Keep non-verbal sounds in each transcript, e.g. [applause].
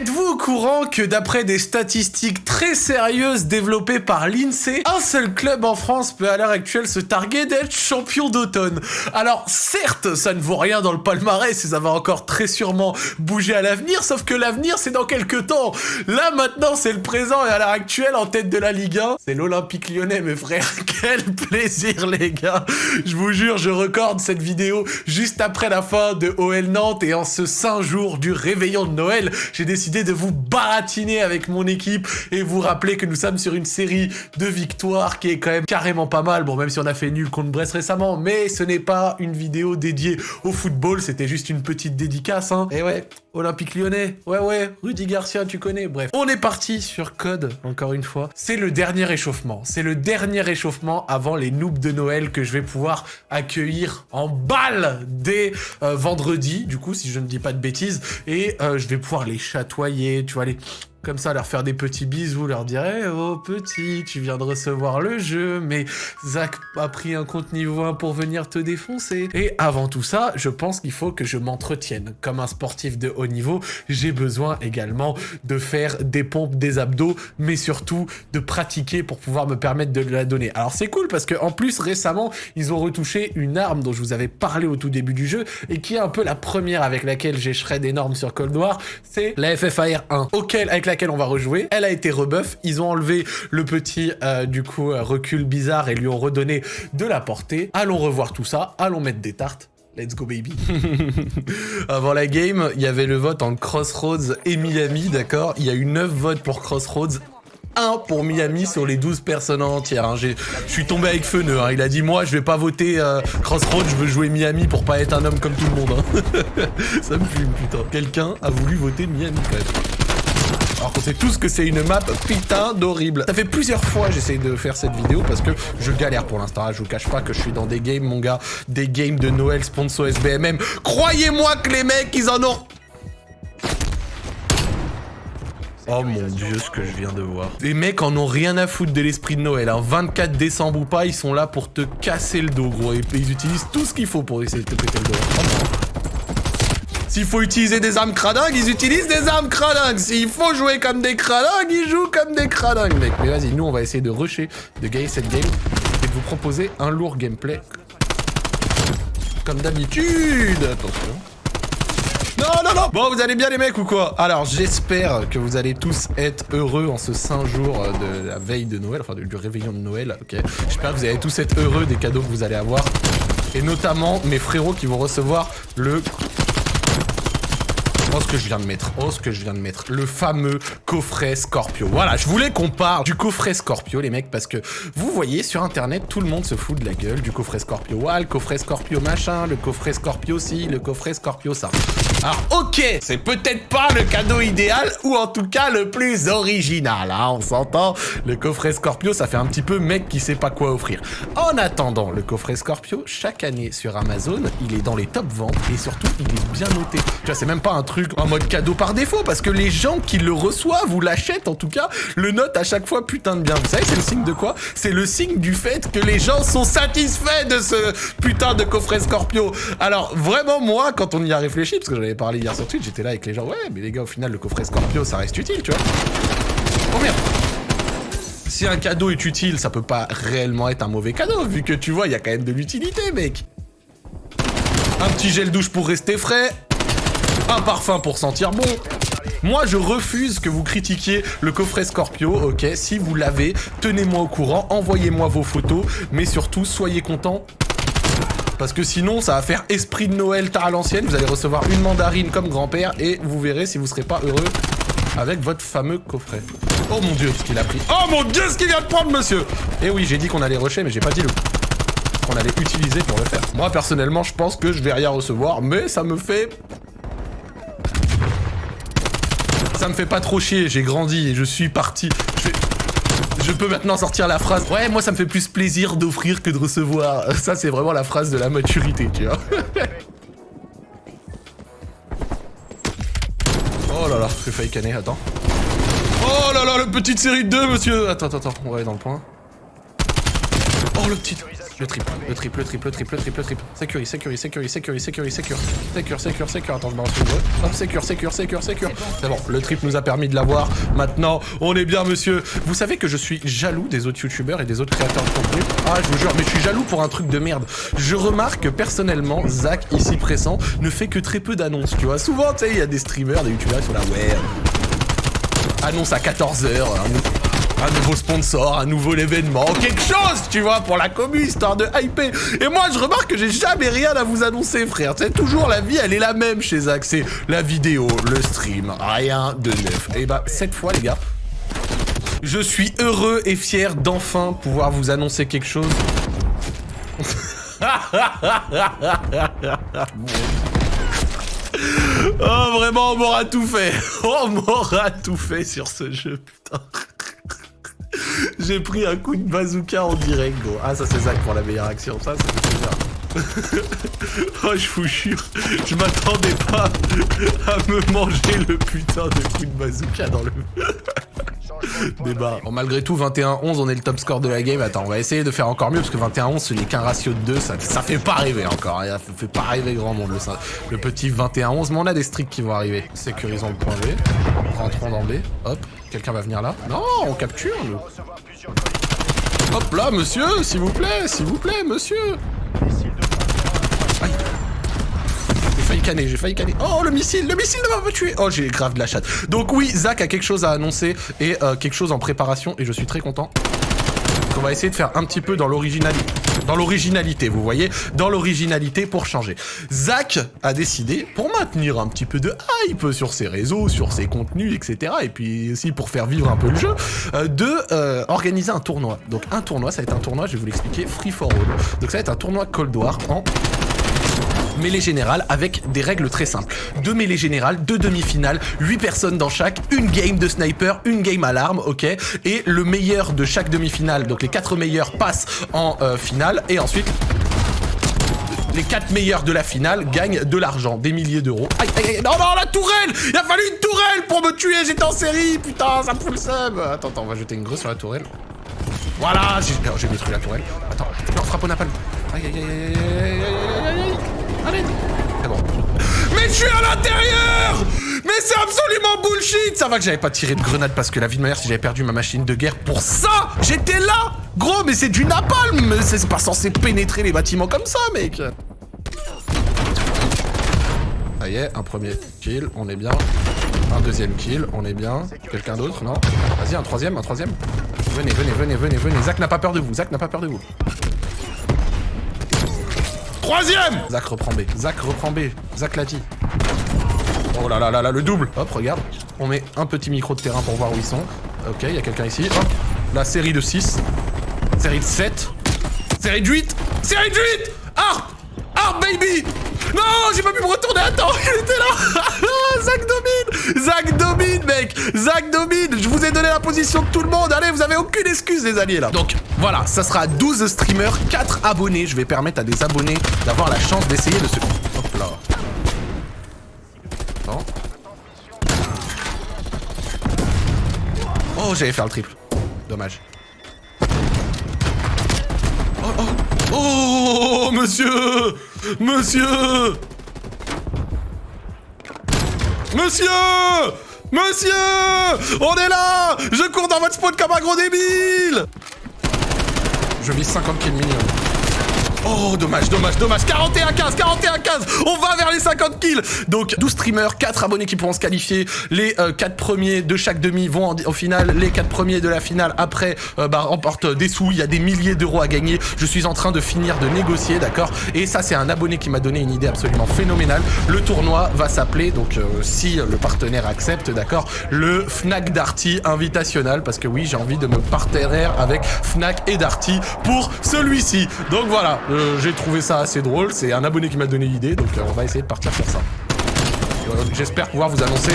Êtes-vous au courant que d'après des statistiques très sérieuses développées par l'INSEE, un seul club en France peut à l'heure actuelle se targuer d'être champion d'automne? Alors certes, ça ne vaut rien dans le palmarès ça va encore très sûrement bouger à l'avenir, sauf que l'avenir c'est dans quelques temps. Là maintenant c'est le présent et à l'heure actuelle en tête de la Ligue 1, c'est l'Olympique lyonnais mes frères. [laughs] Quel plaisir les gars Je vous jure, je recorde cette vidéo juste après la fin de OL Nantes et en ce saint jour du réveillon de Noël, j'ai décidé de vous baratiner avec mon équipe et vous rappeler que nous sommes sur une série de victoires qui est quand même carrément pas mal. Bon, même si on a fait nul contre Brest récemment, mais ce n'est pas une vidéo dédiée au football, c'était juste une petite dédicace, hein. Et ouais, Olympique Lyonnais, ouais ouais, Rudy Garcia, tu connais, bref. On est parti sur Code, encore une fois. C'est le dernier échauffement, c'est le dernier échauffement avant les noobs de Noël que je vais pouvoir accueillir en balle dès euh, vendredi, du coup, si je ne dis pas de bêtises, et euh, je vais pouvoir les chatoyer, tu vois, les comme ça, leur faire des petits bisous, leur dire oh petit, tu viens de recevoir le jeu, mais Zach a pris un compte niveau 1 pour venir te défoncer. » Et avant tout ça, je pense qu'il faut que je m'entretienne. Comme un sportif de haut niveau, j'ai besoin également de faire des pompes, des abdos, mais surtout de pratiquer pour pouvoir me permettre de la donner. Alors c'est cool parce que en plus, récemment, ils ont retouché une arme dont je vous avais parlé au tout début du jeu, et qui est un peu la première avec laquelle j'ai shred énorme sur Cold War, c'est la FFAR 1, auquel, laquelle on va rejouer. Elle a été rebuff. Ils ont enlevé le petit, euh, du coup, euh, recul bizarre et lui ont redonné de la portée. Allons revoir tout ça. Allons mettre des tartes. Let's go baby [laughs] Avant la game, il y avait le vote en Crossroads et Miami, d'accord? Il y a eu 9 votes pour Crossroads, 1 pour Miami sur les 12 personnes entières. Hein. Je suis tombé avec Feneux. Hein. Il a dit, moi, je vais pas voter euh, Crossroads, je veux jouer Miami pour pas être un homme comme tout le monde. Hein. [laughs] Ça me fume, putain. Quelqu'un a voulu voter Miami, quand même. Alors qu'on sait tous que c'est une map putain d'horrible. Ça fait plusieurs fois j'essaie de faire cette vidéo parce que je galère pour l'instant. Je vous cache pas que je suis dans des games, mon gars. Des games de Noël sponsor SBMM. Croyez-moi que les mecs, ils en ont... Oh mon dieu, ce que je viens de voir. Les mecs en ont rien à foutre de l'esprit de Noël. 24 décembre ou pas, ils sont là pour te casser le dos, gros. Et ils utilisent tout ce qu'il faut pour essayer de te péter le dos. S'il faut utiliser des armes cradingues, ils utilisent des armes cradingues. S'il faut jouer comme des cradingues, ils jouent comme des cradingues, mec. Mais vas-y, nous, on va essayer de rusher, de gagner cette game et de vous proposer un lourd gameplay. Comme d'habitude. Attention. Non, non, non Bon, vous allez bien les mecs ou quoi? Alors, j'espère que vous allez tous être heureux en ce saint jour de la veille de Noël, enfin du réveillon de Noël, ok? J'espère que vous allez tous être heureux des cadeaux que vous allez avoir. Et notamment mes frérots qui vont recevoir le Oh, ce que je viens de mettre. Oh, ce que je viens de mettre. Le fameux coffret Scorpio. Voilà, je voulais qu'on parle du coffret Scorpio, les mecs, parce que vous voyez, sur Internet, tout le monde se fout de la gueule du coffret Scorpio. Ouais, le coffret Scorpio machin, le coffret Scorpio ci, le coffret Scorpio ça. Alors, ok, c'est peut-être pas le cadeau idéal, ou en tout cas le plus original, hein, on s'entend. Le coffret Scorpio, ça fait un petit peu mec qui sait pas quoi offrir. En attendant, le coffret Scorpio, chaque année sur Amazon, il est dans les top ventes, et surtout, il est bien noté. Tu vois, c'est même pas un truc en mode cadeau par défaut, parce que les gens qui le reçoivent ou l'achètent en tout cas, le notent à chaque fois putain de bien. Vous savez, c'est le signe de quoi? C'est le signe du fait que les gens sont satisfaits de ce putain de coffret Scorpio. Alors vraiment moi, quand on y a réfléchi, parce que j'en avais parlé hier sur Twitch, j'étais là avec les gens, ouais, mais les gars, au final, le coffret Scorpio, ça reste utile, tu vois. Oh merde si un cadeau est utile, ça peut pas réellement être un mauvais cadeau, vu que tu vois, il y a quand même de l'utilité, mec. Un petit gel douche pour rester frais, un parfum pour sentir bon. Moi, je refuse que vous critiquiez le coffret Scorpio, ok Si vous l'avez, tenez-moi au courant, envoyez-moi vos photos, mais surtout, soyez contents parce que sinon, ça va faire esprit de Noël tard à l'ancienne. Vous allez recevoir une mandarine comme grand-père et vous verrez si vous serez pas heureux avec votre fameux coffret. Oh mon dieu, ce qu'il a pris. Oh mon dieu, ce qu'il vient de prendre, monsieur Eh oui, j'ai dit qu'on allait rusher, mais j'ai pas dit le qu'on allait utiliser pour le faire. Moi, personnellement, je pense que je vais rien recevoir, mais ça me fait ça me fait pas trop chier, j'ai grandi et je suis parti. Je, peux maintenant sortir la phrase « Ouais, moi ça me fait plus plaisir d'offrir que de recevoir [laughs] ». Ça, c'est vraiment la phrase de la maturité, tu vois. [laughs] oh là là, je failli canner, attends. Oh là là, le petite série de 2, monsieur Attends, attends, attends, on va aller dans le point. Oh, le petit... Le triple, le triple, le triple, le triple, le triple, le triple. Sécurie, sécurie, sécurie, sécurie, sécurie, sécurie. Sécure, sécure, sécure. Attends, je balance le jeu. Hop, sécure, sécure, sécure, sécure. C'est bon, le triple nous a permis de l'avoir. Maintenant, on est bien, monsieur. Vous savez que je suis jaloux des autres youtubeurs et des autres créateurs de contenu. Ah, je vous jure, mais je suis jaloux pour un truc de merde. Je remarque que personnellement, Zach, ici pressant, ne fait que très peu d'annonces, tu vois. Souvent, tu sais, il y a des streamers, des youtubeurs qui sont là, ouais. Annonce à 14h, un nouveau sponsor, un nouveau événement, quelque chose, tu vois, pour la commu, histoire de hyper. Et moi, je remarque que j'ai jamais rien à vous annoncer, frère. C'est toujours la vie, elle est la même chez Zach. C'est la vidéo, le stream, rien de neuf. Et bah, cette fois, les gars, je suis heureux et fier d'enfin pouvoir vous annoncer quelque chose. [laughs] oh, vraiment, on m'aura tout fait. [laughs] On m'aura tout fait sur ce jeu, putain. J'ai pris un coup de bazooka en direct, gros. Ah, ça, c'est Zach pour la meilleure action. Ça, c'est bien. [laughs] oh, je vous jure, je m'attendais pas à me manger le putain de coup de bazooka dans le... [laughs] Débat. Bon, malgré tout, 21-11, on est le top score de la game. Attends, on va essayer de faire encore mieux, parce que 21-11, ce n'est qu'un ratio de 2, ça, ça fait pas rêver encore. Ça fait pas rêver grand monde, le, le petit 21-11. Mais on a des streaks qui vont arriver. Sécurisons le point B. Rentrons dans B. Hop. Quelqu'un va venir là Non, on capture, nous. Hop là, monsieur, s'il vous plaît, s'il vous plaît, monsieur. J'ai failli canner, j'ai failli canner. Oh, le missile, le missile ne va pas tuer. Oh, j'ai grave de la chatte. Donc oui, Zach a quelque chose à annoncer et euh, quelque chose en préparation et je suis très content. On va essayer de faire un petit peu dans l'originalité. Dans l'originalité, vous voyez Dans l'originalité pour changer. Zach a décidé, pour maintenir un petit peu de hype sur ses réseaux, sur ses contenus, etc. Et puis aussi pour faire vivre un peu le jeu, euh, de euh, organiser un tournoi. Donc un tournoi, ça va être un tournoi, je vais vous l'expliquer, Free for All. Donc ça va être un tournoi Cold War en mêlée générale avec des règles très simples. Deux mêlées générales, deux demi-finales, huit personnes dans chaque, une game de sniper, une game à l'arme, ok Et le meilleur de chaque demi-finale, donc les quatre meilleurs passent en euh, finale, et ensuite les quatre meilleurs de la finale gagnent de l'argent, des milliers d'euros. Aïe, aïe, aïe, non, non, la tourelle Il a fallu une tourelle pour me tuer, j'étais en série, putain, ça me fout le seum Attends, attends, on va jeter une grue sur la tourelle. Voilà, j'ai détruit la tourelle. Attends, non, frappe au napalm. Aïe, aïe, aïe, aïe, aïe, aïe. Allez bon. Mais je suis à l'intérieur Mais c'est absolument bullshit Ça va que j'avais pas tiré de grenade parce que la vie de ma mère, si j'avais perdu ma machine de guerre pour ça J'étais là Gros, mais c'est du napalm C'est pas censé pénétrer les bâtiments comme ça, mec Ça y est, un premier kill, on est bien. Un deuxième kill, on est bien. Quelqu'un d'autre, non? Vas-y, un troisième, un troisième. Venez, venez, venez, venez, venez. Zach n'a pas peur de vous, Zach n'a pas peur de vous. Troisième Zach reprend B. Zach reprend B. Zach l'a dit. Oh là là là là, le double Hop, regarde. On met un petit micro de terrain pour voir où ils sont. Ok, il y a quelqu'un ici. Hop. La série de 6. Série de 7. Série de 8. Série de 8 Harp Harp, baby Non, j'ai pas pu me retourner. Attends, il était là [laughs] Zach domine Zach domine, mec Zach domine Je vous ai donné la position de tout le monde. Allez, vous avez aucune excuse, les alliés, là. Donc, voilà, ça sera 12 streamers, 4 abonnés. Je vais permettre à des abonnés d'avoir la chance d'essayer de se... Hop là. Attends. Oh, j'allais faire le triple. Dommage. Oh, monsieur. Monsieur. Monsieur. Monsieur. On est là. Je cours dans votre spawn comme un gros débile. Je vis 50 kills minimum. Oh, dommage, dommage, dommage. 41-15, 41-15. On va vers les 50 kills. Donc, 12 streamers, 4 abonnés qui pourront se qualifier. Les 4 euh, premiers de chaque demi vont au final. Les 4 premiers de la finale, après, euh, bah, des sous. Il y a des milliers d'euros à gagner. Je suis en train de finir de négocier, d'accord? Et ça, c'est un abonné qui m'a donné une idée absolument phénoménale. Le tournoi va s'appeler, donc, euh, si le partenaire accepte, d'accord? Le Fnac Darty Invitational. Parce que oui, j'ai envie de me partenaire avec Fnac et Darty pour celui-ci. Donc voilà. J'ai trouvé ça assez drôle, c'est un abonné qui m'a donné l'idée, donc euh, on va essayer de partir sur ça. J'espère pouvoir vous annoncer...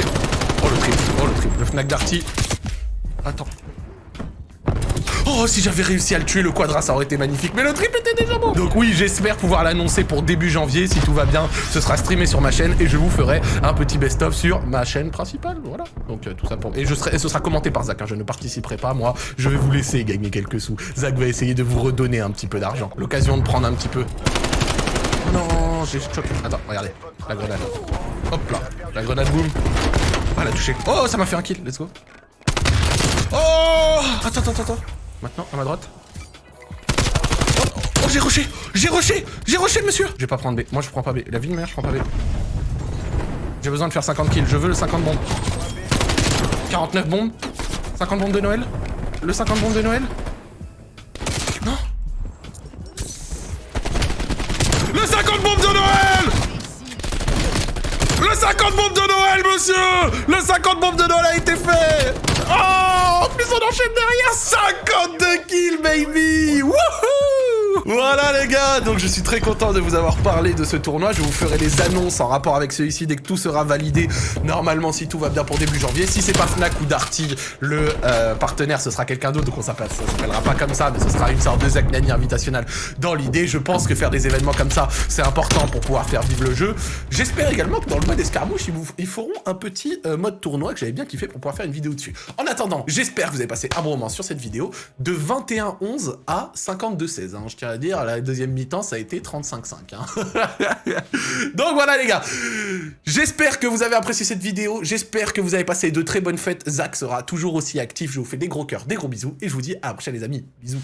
Oh le triple, oh le triple, le Fnac Darty. Attends. Oh, si j'avais réussi à le tuer, le quadra, ça aurait été magnifique. Mais le triple était déjà bon. Donc oui, j'espère pouvoir l'annoncer pour début janvier. Si tout va bien, ce sera streamé sur ma chaîne et je vous ferai un petit best-of sur ma chaîne principale. Voilà. Donc euh, tout ça pour... Et, ce sera commenté par Zach. Hein. Je ne participerai pas, moi. Je vais vous laisser gagner quelques sous. Zach va essayer de vous redonner un petit peu d'argent. L'occasion de prendre un petit peu. Non, j'ai choqué. Attends, regardez. La grenade. Hop là. La grenade boum. Ah, elle a touché. Oh, ça m'a fait un kill. Let's go. Oh Attends, attends, attends. Maintenant, à ma droite. Oh, oh j'ai rushé J'ai rushé J'ai rushé, monsieur Je vais pas prendre B. Moi, je prends pas B. La vie de mère, je prends pas B. J'ai besoin de faire 50 kills. Je veux le 50 bombes. 49 bombes. 50 bombes de Noël. Le 50 bombes de Noël. Non Le 50 bombes de Noël Le 50 bombes de Noël, monsieur Le 50 bombes de Noël a été fait Oh En plus, on enchaîne derrière 52 kills, baby. Wouhou voilà les gars, donc je suis très content de vous avoir parlé de ce tournoi. Je vous ferai les annonces en rapport avec celui-ci dès que tout sera validé. Normalement, si tout va bien pour début janvier. Si c'est pas Fnac ou Darty, le euh, partenaire, ce sera quelqu'un d'autre. Donc on s'appellera pas comme ça, mais ce sera une sorte de Zach Nani invitational dans l'idée. Je pense que faire des événements comme ça, c'est important pour pouvoir faire vivre le jeu. J'espère également que dans le mode escarmouche, ils, feront un petit euh, mode tournoi que j'avais bien kiffé pour pouvoir faire une vidéo dessus. En attendant, j'espère que vous avez passé un bon moment sur cette vidéo de 21-11 à 52-16. Hein. Je tiens à dire, la deuxième mi-temps, ça a été 35-5. Hein. [laughs] Donc voilà les gars, j'espère que vous avez apprécié cette vidéo, j'espère que vous avez passé de très bonnes fêtes. Zach sera toujours aussi actif, je vous fais des gros cœurs, des gros bisous, et je vous dis à la prochaine les amis. Bisous.